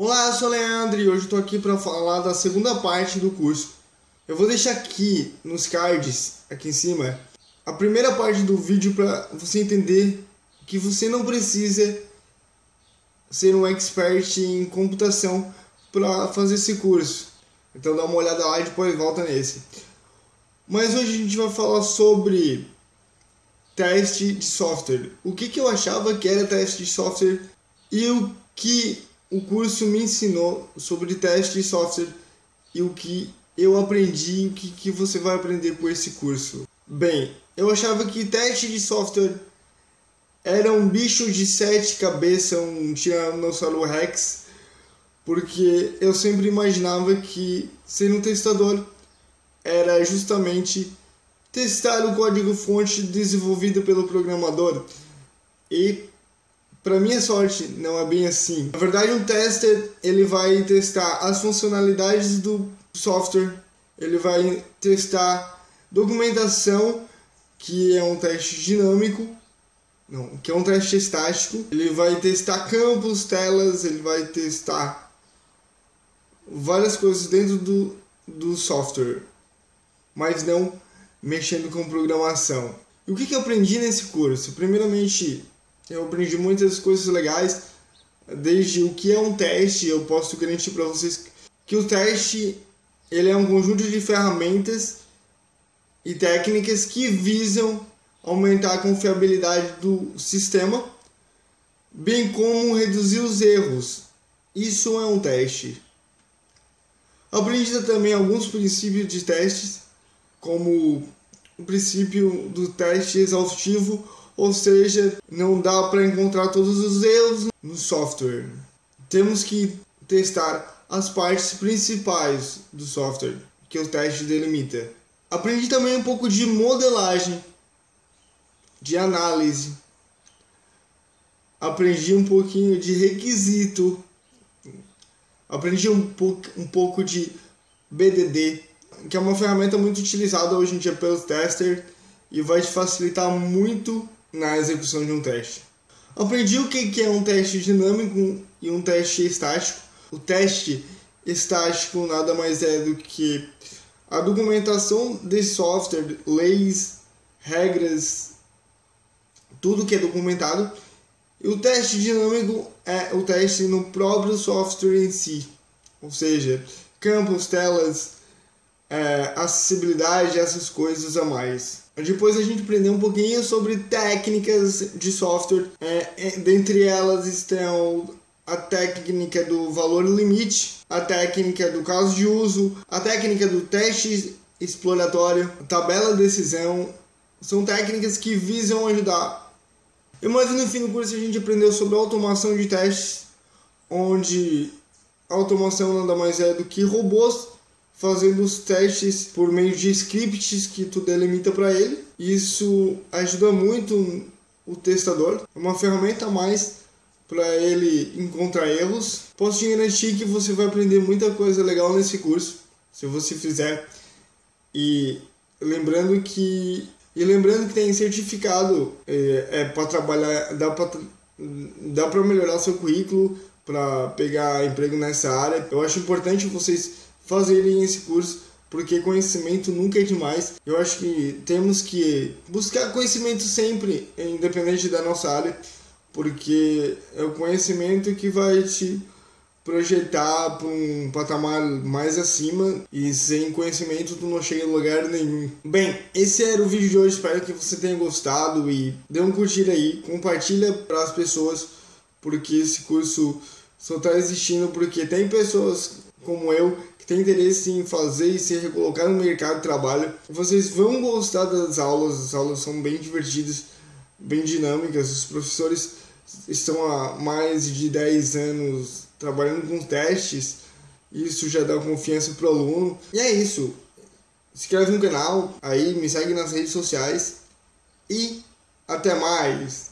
Olá, eu sou o Leandro e hoje estou aqui para falar da segunda parte do curso. Eu vou deixar aqui nos cards, aqui em cima, a primeira parte do vídeo para você entender que você não precisa ser um expert em computação para fazer esse curso. Então dá uma olhada lá e depois volta nesse. Mas hoje a gente vai falar sobre teste de software. O que, que eu achava que era teste de software e o que o curso me ensinou sobre teste de software e o que eu aprendi e o que, que você vai aprender com esse curso. Bem, eu achava que teste de software era um bicho de sete cabeças, um Tiranossauro Rex, porque eu sempre imaginava que ser um testador era justamente testar o código-fonte desenvolvido pelo programador. E para minha sorte, não é bem assim. Na verdade, um tester ele vai testar as funcionalidades do software, ele vai testar documentação, que é um teste dinâmico, não, que é um teste estático. Ele vai testar campos, telas, ele vai testar várias coisas dentro do, do software, mas não mexendo com programação. E o que, que eu aprendi nesse curso? Primeiramente, eu aprendi muitas coisas legais, desde o que é um teste, eu posso garantir para vocês que o teste ele é um conjunto de ferramentas e técnicas que visam aumentar a confiabilidade do sistema, bem como reduzir os erros. Isso é um teste. Aprendi também alguns princípios de testes, como o princípio do teste exaustivo ou seja, não dá para encontrar todos os erros no software. Temos que testar as partes principais do software que o teste delimita. Aprendi também um pouco de modelagem, de análise. Aprendi um pouquinho de requisito. Aprendi um, pouco, um pouco de BDD, que é uma ferramenta muito utilizada hoje em dia pelos testers e vai te facilitar muito na execução de um teste. Aprendi o que é um teste dinâmico e um teste estático. O teste estático nada mais é do que a documentação de software, leis, regras, tudo que é documentado. E o teste dinâmico é o teste no próprio software em si, ou seja, campos, telas, é, acessibilidade, essas coisas a mais. Depois a gente aprendeu um pouquinho sobre técnicas de software. É, é, dentre elas estão a técnica do valor limite, a técnica do caso de uso, a técnica do teste exploratório, tabela de decisão. São técnicas que visam ajudar. E mais no fim do curso a gente aprendeu sobre automação de testes, onde a automação nada mais é do que robôs fazendo os testes por meio de scripts que tu delimita para ele. Isso ajuda muito o testador, é uma ferramenta a mais para ele encontrar erros. Posso te garantir que você vai aprender muita coisa legal nesse curso, se você fizer. E lembrando que e lembrando que tem certificado é, é para trabalhar, dá para dá para melhorar seu currículo para pegar emprego nessa área. Eu acho importante vocês fazerem esse curso, porque conhecimento nunca é demais. Eu acho que temos que buscar conhecimento sempre, independente da nossa área, porque é o conhecimento que vai te projetar para um patamar mais acima e sem conhecimento tu não chega em lugar nenhum. Bem, esse era o vídeo de hoje, espero que você tenha gostado e dê um curtir aí, compartilha para as pessoas, porque esse curso só está existindo porque tem pessoas como eu tem interesse em fazer e se recolocar no mercado de trabalho, vocês vão gostar das aulas. As aulas são bem divertidas, bem dinâmicas. Os professores estão há mais de 10 anos trabalhando com testes. Isso já dá confiança pro aluno. E é isso. Se inscreve no canal, aí me segue nas redes sociais e até mais.